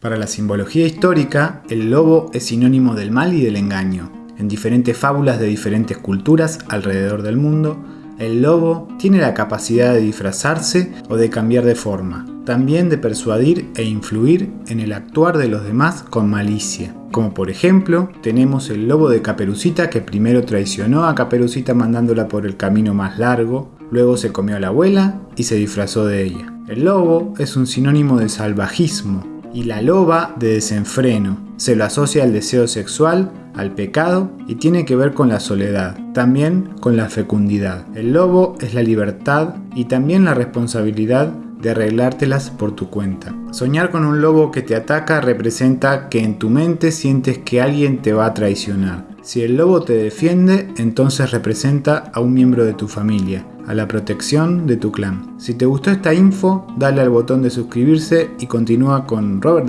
Para la simbología histórica, el lobo es sinónimo del mal y del engaño. En diferentes fábulas de diferentes culturas alrededor del mundo, el lobo tiene la capacidad de disfrazarse o de cambiar de forma, también de persuadir e influir en el actuar de los demás con malicia. Como por ejemplo, tenemos el lobo de Caperucita que primero traicionó a Caperucita mandándola por el camino más largo, luego se comió a la abuela y se disfrazó de ella. El lobo es un sinónimo de salvajismo, y la loba de desenfreno. Se lo asocia al deseo sexual, al pecado y tiene que ver con la soledad, también con la fecundidad. El lobo es la libertad y también la responsabilidad de arreglártelas por tu cuenta. Soñar con un lobo que te ataca representa que en tu mente sientes que alguien te va a traicionar. Si el lobo te defiende, entonces representa a un miembro de tu familia, a la protección de tu clan. Si te gustó esta info, dale al botón de suscribirse y continúa con Robert Dalí.